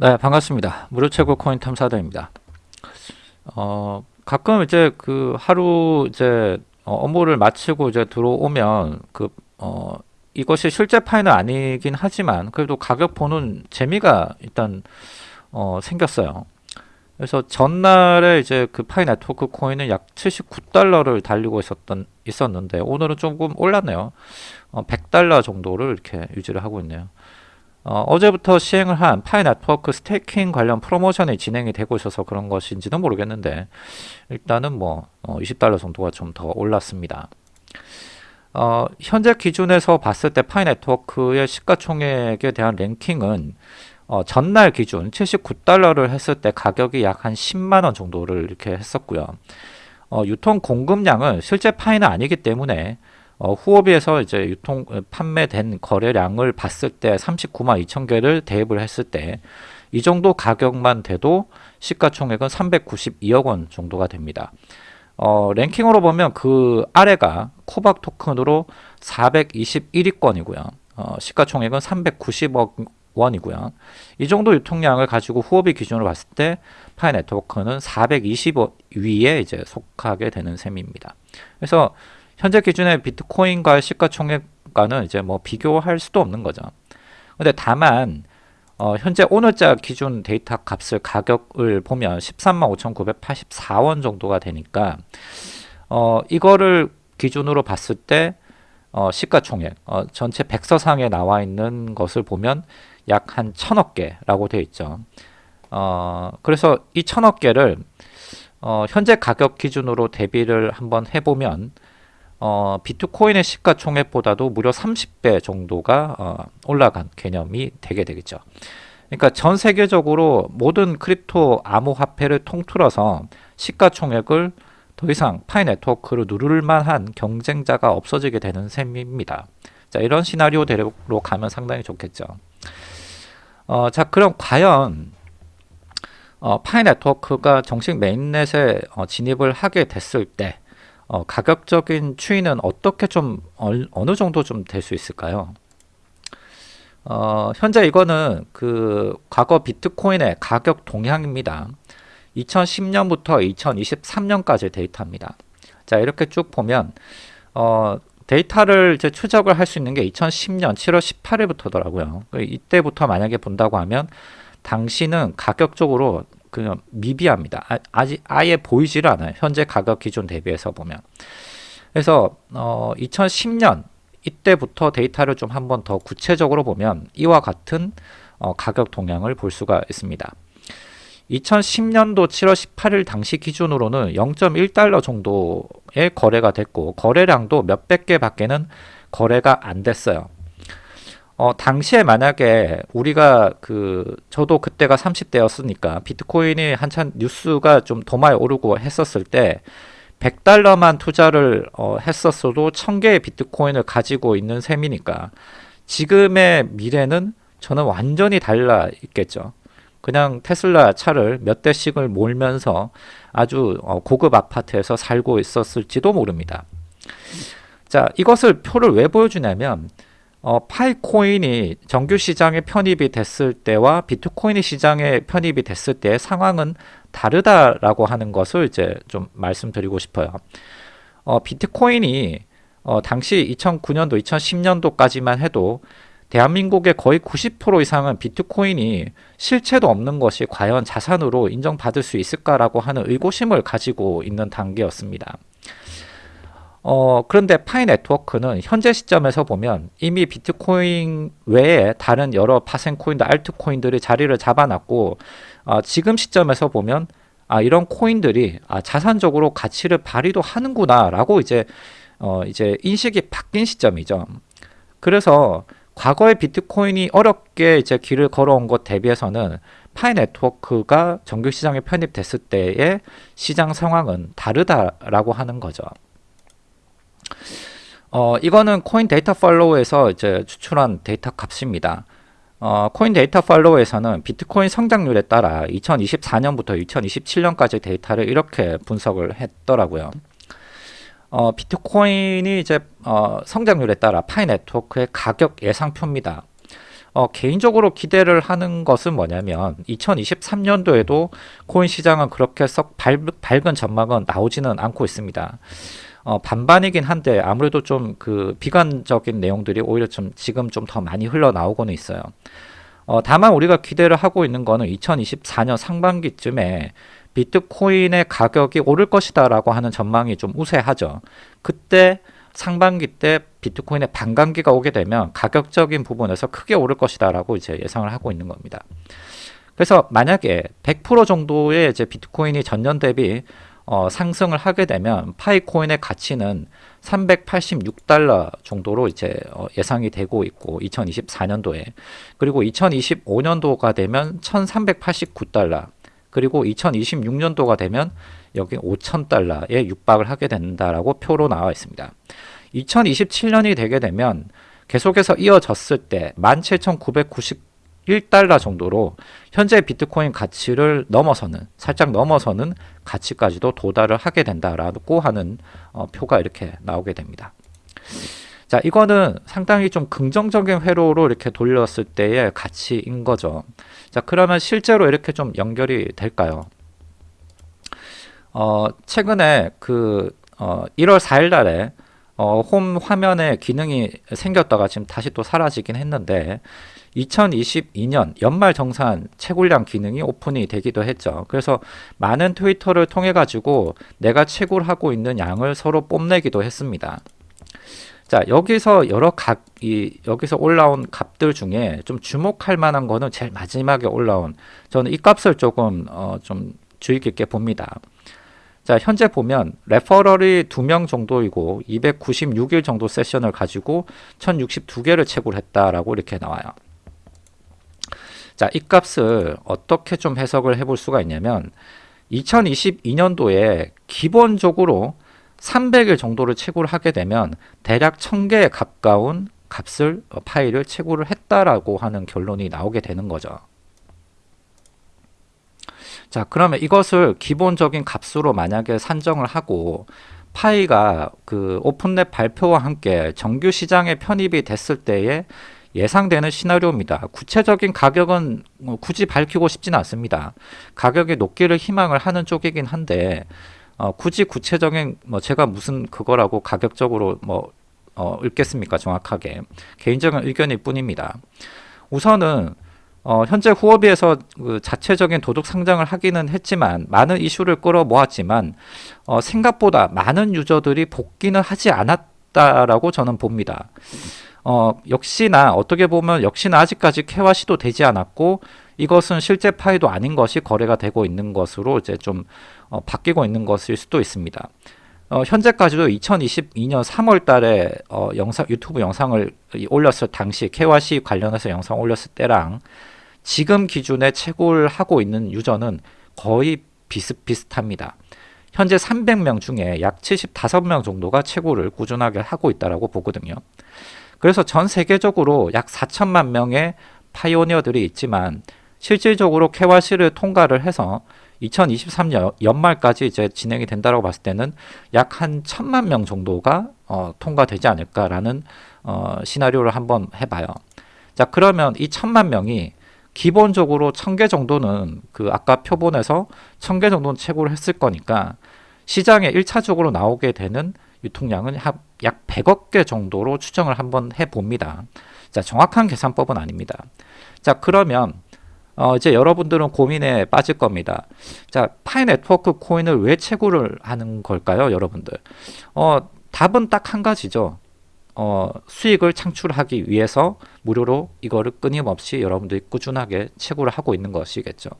네, 반갑습니다. 무료 최고 코인 탐사대입니다. 어, 가끔 이제 그 하루 이제 어, 업무를 마치고 이제 들어오면 그 어, 이것이 실제 파이는 아니긴 하지만 그래도 가격 보는 재미가 일단 어, 생겼어요. 그래서 전날에 이제 그 파이 네트워크 코인은 약 79달러를 달리고 있었던 있었는데 오늘은 조금 올랐네요. 어, 100달러 정도를 이렇게 유지를 하고 있네요. 어제부터 시행을 한 Pi Network staking 관련 프로모션이 진행이 되고 있어서 그런 것인지는 모르겠는데 일단은 뭐 어, 20달러 정도가 좀 더 올랐습니다. 어, 현재 기준에서 봤을 때 Pi Network의 시가총액에 대한 랭킹은 어, 전날 기준 79달러를 했을 때 가격이 약 한 10만원 정도를 이렇게 했었고요. 어, 유통 공급량은 실제 Pi는 아니기 때문에 어, 후업에서 이제 유통 어, 판매된 거래량을 봤을 때 39만 2천 개를 대입을 했을 때 이 정도 가격만 돼도 시가총액은 392억 원 정도가 됩니다. 어, 랭킹으로 보면 그 아래가 코박 토큰으로 421위권이고요. 어, 시가총액은 390억 원이고요. 이 정도 유통량을 가지고 후업이 기준으로 봤을 때 파이 네트워크는 420위에 이제 속하게 되는 셈입니다. 그래서 현재 기준의 비트코인과의 시가총액과는 이제 뭐 비교할 수도 없는 거죠. 근데 다만 어, 현재 오늘자 기준 데이터 값을 가격을 보면 13만 5,984원 정도가 되니까 어, 이거를 기준으로 봤을 때 어, 시가총액 어, 전체 백서상에 나와 있는 것을 보면 약 한 천억 개라고 되어 있죠. 어, 그래서 이 천억 개를 어, 현재 가격 기준으로 대비를 한번 해보면 어, 비트코인의 시가총액보다도 무려 30배 정도가 어, 올라간 개념이 되게 되겠죠. 그러니까 전 세계적으로 모든 crypto 암호화폐를 통틀어서 시가총액을 더 이상 Pi Network를 누를 만한 경쟁자가 없어지게 되는 셈입니다. 자, 이런 시나리오대로 가면 상당히 좋겠죠. 어, 자, 그럼 과연 어, 파이 네트워크가 정식 메인넷에 어, 진입을 하게 됐을 때 어, 가격적인 추이는 어떻게 좀 어, 느 정도 좀 될 수 있을까요? 어, 현재 이거는 그 과거 비트코인의 가격 동향입니다. 2010년부터 2023년까지 데이터입니다. 자 이렇게 쭉 보면 어, 데이터를 이제 추적을 할 수 있는 게 2010년 7월 18일부터더라고요. 이때부터 만약에 본다고 하면 당시는 가격적으로 그냥 미비합니다. 아, 아직 아예 보이지를 않아요. 현재 가격 기준 대비해서 보면. 그래서 어, 2010년 이때부터 데이터를 좀 한번 더 구체적으로 보면 이와 같은 어, 가격 동향을 볼 수가 있습니다. 2010년도 7월 18일 당시 기준으로는 0.1달러 정도의 거래가 됐고 거래량도 몇백 개 밖에는 거래가 안 됐어요. 어, 당시에 만약에 우리가 그 저도 그때가 30대였으니까 비트코인이 한참 뉴스가 좀더 많이 오르고 했었을 때 100달러만 투자를 어, 했었어도 1000개의 비트코인을 가지고 있는 셈이니까 지금의 미래는 저는 완전히 달라 있겠죠. 그냥 테슬라 차를 몇 대씩을 몰면서 아주 어, 고급 아파트에서 살고 있었을지도 모릅니다. 자, 이것을 표를 왜 보여주냐면 어, 파이코인이 정규 시장에 편입이 됐을 때와 비트코인이 시장에 편입이 됐을 때의 상황은 다르다라고 하는 것을 이제 좀 말씀드리고 싶어요. 어, 비트코인이 어, 당시 2009년도, 2010년도까지만 해도 대한민국의 거의 90% 이상은 비트코인이 실체도 없는 것이 과연 자산으로 인정받을 수 있을까라고 하는 의구심을 가지고 있는 단계였습니다. 어, 그런데 파이 네트워크는 현재 시점에서 보면 이미 비트코인 외에 다른 여러 파생코인들, 알트코인들이 자리를 잡아놨고 어, 지금 시점에서 보면 아, 이런 코인들이 아, 자산적으로 가치를 발휘도 하는구나 라고 이제 어, 이제 인식이 바뀐 시점이죠. 그래서 과거의 비트코인이 어렵게 이제 길을 걸어온 것 대비해서는 파이 네트워크가 정규 시장에 편입됐을 때의 시장 상황은 다르다라고 하는 거죠. 어, 이거는 CoinDataFlow에서 이제 추출한 데이터 값입니다. 어, CoinDataFlow에서는 비트코인 성장률에 따라 2024년부터 2027년까지 데이터를 이렇게 분석을 했더라고요. 어, 비트코인이 이제 어, 성장률에 따라 Pi Network의 가격 예상표입니다. 어, 개인적으로 기대를 하는 것은 뭐냐면 2023년도에도 코인 시장은 그렇게 썩 밝, 밝은 전망은 나오지는 않고 있습니다. 어, 반반이긴 한데 아무래도 좀 그 비관적인 내용들이 오히려 좀 지금 좀 더 많이 흘러나오고는 있어요. 어, 다만 우리가 기대를 하고 있는 거는 2024년 상반기쯤에 비트코인의 가격이 오를 것이다 라고 하는 전망이 좀 우세하죠. 그때 상반기 때 비트코인의 반감기가 오게 되면 가격적인 부분에서 크게 오를 것이다 라고 이제 예상을 하고 있는 겁니다. 그래서 만약에 100% 정도의 이제 비트코인이 전년 대비 어, 상승을 하게 되면 파이코인의 가치는 386달러 정도로 이제 어, 예상이 되고 있고 2024년도에 그리고 2025년도가 되면 1389달러 그리고 2026년도가 되면 여기 5천달러에 육박을 하게 된다라고 표로 나와 있습니다. 2027년이 되게 되면 계속해서 이어졌을 때 17,991달러 정도로 현재 비트코인 가치를 넘어서는 살짝 넘어서는 가치까지도 도달을 하게 된다라고 하는 어, 표가 이렇게 나오게 됩니다. 자, 이거는 상당히 좀 긍정적인 회로로 이렇게 돌렸을 때의 가치인 거죠. 자, 그러면 실제로 이렇게 좀 연결이 될까요? 어, 최근에 그 어, 1월 4일 날에 어, 홈 화면에 기능이 생겼다가 지금 다시 또 사라지긴 했는데 2022년 연말 정산 채굴량 기능이 오픈이 되기도 했죠. 그래서 많은 트위터를 통해 가지고 내가 채굴하고 있는 양을 서로 뽐내기도 했습니다. 자 여기서 여러 각 이 여기서 올라온 값들 중에 좀 주목할 만한 거는 제일 마지막에 올라온 저는 이 값을 조금 어, 좀 주의 깊게 봅니다. 자 현재 보면 레퍼럴이 두명 정도이고 296일 정도 세션을 가지고 1062개를 채굴했다라고 이렇게 나와요. 자, 이 값을 어떻게 좀 해석을 해볼 수가 있냐면 2022년도에 기본적으로 300일 정도를 채굴을 하게 되면 대략 1000개에 가까운 값을 어, 파일을 채굴을 했다라고 하는 결론이 나오게 되는 거죠. 자 그러면 이것을 기본적인 값으로 만약에 산정을 하고 파이가 그 오픈랩 발표와 함께 정규 시장에 편입이 됐을 때에 예상되는 시나리오입니다. 구체적인 가격은 뭐 굳이 밝히고 싶지는 않습니다. 가격이 높기를 희망을 하는 쪽이긴 한데 어, 굳이 구체적인 뭐 제가 무슨 그거라고 가격적으로 뭐 어, 읽겠습니까 정확하게 개인적인 의견일 뿐입니다. 우선은 어, 현재 후업비에서 그 자체적인 도둑 상장을 하기는 했지만 많은 이슈를 끌어모았지만 어, 생각보다 많은 유저들이 복귀는 하지 않았다라고 저는 봅니다. 어, 역시나 어떻게 보면 역시나 아직까지 캐와 시도 되지 않았고 이것은 실제 파이도 아닌 것이 거래가 되고 있는 것으로 이제 좀 어, 바뀌고 있는 것일 수도 있습니다. 어, 현재까지도 2022년 3월 달에 어, 영상, 유튜브 영상을 올렸을 당시 KYC 관련해서 영상 올렸을 때랑 지금 기준에 채굴 하고 있는 유저는 거의 비슷비슷합니다. 현재 300명 중에 약 75명 정도가 채굴을 꾸준하게 하고 있다고 보거든요. 그래서 전 세계적으로 약 4천만 명의 파이오니어들이 있지만 실질적으로 KYC를 통과를 해서 2023년 연말까지 이제 진행이 된다고 봤을 때는 약 한 천만 명 정도가 어, 통과되지 않을까라는 어, 시나리오를 한번 해봐요. 자 그러면 이 천만 명이 기본적으로 천 개 정도는 그 아까 표본에서 천 개 정도는 채굴을 했을 거니까 시장에 1차적으로 나오게 되는 유통량은 약 100억 개 정도로 추정을 한번 해봅니다. 자 정확한 계산법은 아닙니다. 자 그러면 어, 이제 여러분들은 고민에 빠질 겁니다. 자, 파이 네트워크 코인을 왜 채굴을 하는 걸까요, 여러분들? 어, 답은 딱 한 가지죠. 어, 수익을 창출하기 위해서 무료로 이거를 끊임없이 여러분들이 꾸준하게 채굴을 하고 있는 것이겠죠.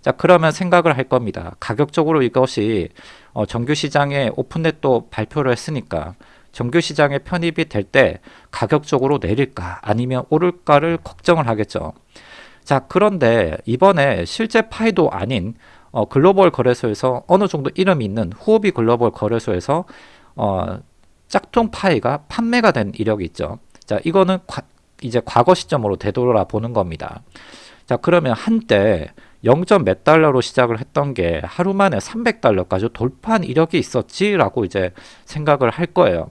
자, 그러면 생각을 할 겁니다. 가격적으로 이것이 어, 정규 시장에 오픈넷도 발표를 했으니까 정규 시장에 편입이 될 때 가격적으로 내릴까 아니면 오를까를 걱정을 하겠죠. 자 그런데 이번에 실제 파이도 아닌 어, 글로벌 거래소에서 어느 정도 이름이 있는 후오비 글로벌 거래소에서 어, 짝퉁 파이가 판매가 된 이력이 있죠. 자 이거는 과, 이제 과거 시점으로 되돌아 보는 겁니다. 자 그러면 한때 0. 몇 달러로 시작을 했던 게 하루 만에 300달러까지 돌파한 이력이 있었지라고 이제 생각을 할 거예요.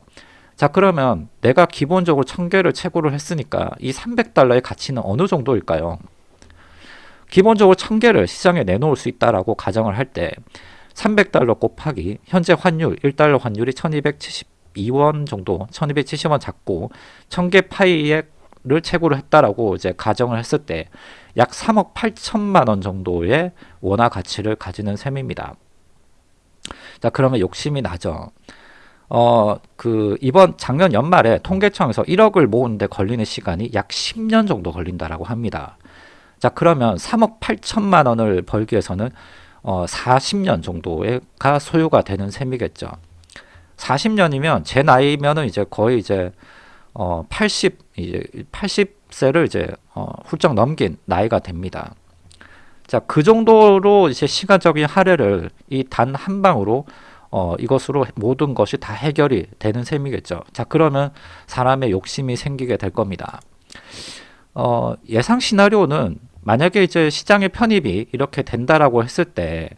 자 그러면 내가 기본적으로 1000개를 채굴을 했으니까 이 300달러의 가치는 어느 정도일까요? 기본적으로 1000개를 시장에 내놓을 수 있다라고 가정을 할 때 300달러 곱하기 현재 환율 1달러 환율이 1272원 정도 1270원 잡고 1000개 파이를 채굴을 했다라고 이제 가정을 했을 때 약 3억 8천만 원 정도의 원화 가치를 가지는 셈입니다. 자 그러면 욕심이 나죠. 어, 그, 이번 작년 연말에 통계청에서 1억을 모으는데 걸리는 시간이 약 10년 정도 걸린다라고 합니다. 자, 그러면 3억 8천만 원을 벌기 위해서는 어, 40년 정도가 소요가 되는 셈이겠죠. 40년이면 제 나이면은 이제 거의 이제 어, 80 이제 80세를 이제 어, 훌쩍 넘긴 나이가 됩니다. 자, 그 정도로 이제 시간적인 할애를 이 단 한 방으로 어, 이것으로 모든 것이 다 해결이 되는 셈이겠죠. 자, 그러면 사람의 욕심이 생기게 될 겁니다. 어, 예상 시나리오는 만약에 이제 시장의 편입이 이렇게 된다라고 했을 때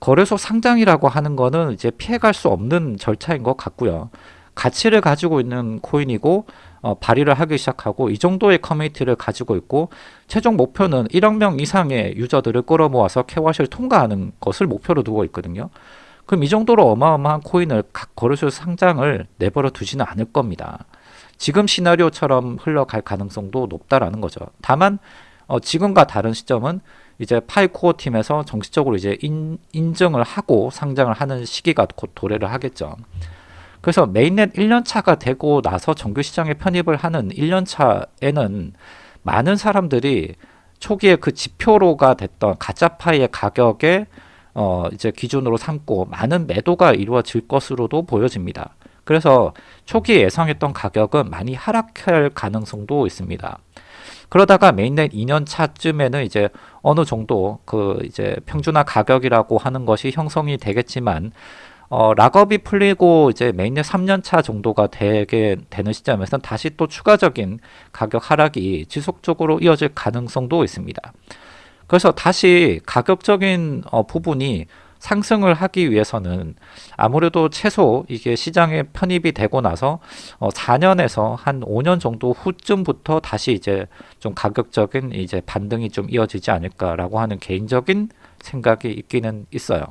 거래소 상장이라고 하는 거는 이제 피해갈 수 없는 절차인 것 같고요. 가치를 가지고 있는 코인이고 어, 발의를 하기 시작하고 이 정도의 커뮤니티를 가지고 있고 최종 목표는 1억 명 이상의 유저들을 끌어모아서 KYC를 통과하는 것을 목표로 두고 있거든요. 그럼 이 정도로 어마어마한 코인을 각 거래소 상장을 내버려 두지는 않을 겁니다. 지금 시나리오처럼 흘러갈 가능성도 높다라는 거죠. 다만 어, 지금과 다른 시점은 이제 Pi Core 팀에서 정식적으로 이제 인, 인증을 하고 상장을 하는 시기가 곧 도래를 하겠죠. 그래서 mainnet 1년차가 되고 나서 정규 시장에 편입을 하는 1년차에는 많은 사람들이 초기에 그 지표로가 됐던 가짜 Pi의 가격에 어 이제 기준으로 삼고 많은 매도가 이루어질 것으로도 보여집니다. 그래서 초기에 예상했던 가격은 많이 하락할 가능성도 있습니다. 그러다가 mainnet 2년 차쯤에는 이제 어느 정도 그 이제 평준화 가격이라고 하는 것이 형성이 되겠지만 어, lockup이 풀리고 이제 mainnet 3년 차 정도가 되게 되는 시점에서는 다시 또 추가적인 가격 하락이 지속적으로 이어질 가능성도 있습니다. 그래서 다시 가격적인 어, 부분이 상승을 하기 위해서는 아무래도 최소 이게 시장에 편입이 되고 나서 어 4년에서 한 5년 정도 후쯤부터 다시 이제 좀 가격적인 이제 반등이 좀 이어지지 않을까라고 하는 개인적인 생각이 있기는 있어요.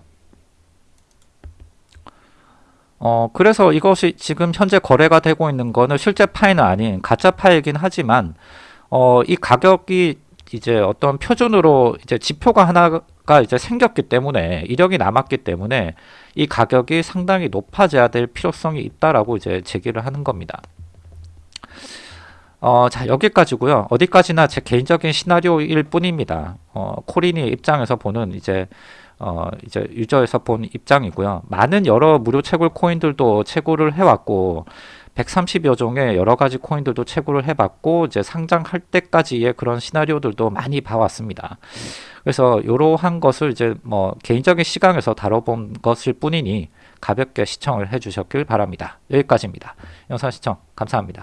어 그래서 이것이 지금 현재 거래가 되고 있는 거는 실제 파이는 아닌 가짜 파이긴 하지만 어 이 가격이 이제 어떤 표준으로 이제 지표가 하나가 이제 생겼기 때문에 이력이 남았기 때문에 이 가격이 상당히 높아져야 될 필요성이 있다라고 이제 제기를 하는 겁니다. 어, 자, 여기까지고요. 어디까지나 제 개인적인 시나리오일 뿐입니다. 어, 코린이 입장에서 보는 이제 어, 이제 유저에서 본 입장이고요. 많은 여러 무료 채굴 코인들도 채굴을 해왔고 130여 종의 여러 가지 코인들도 채굴을 해봤고 이제 상장할 때까지의 그런 시나리오들도 많이 봐왔습니다. 그래서 이러한 것을 이제 뭐 개인적인 시각에서 다뤄본 것일 뿐이니 가볍게 시청을 해주셨길 바랍니다. 여기까지입니다. 영상 시청 감사합니다.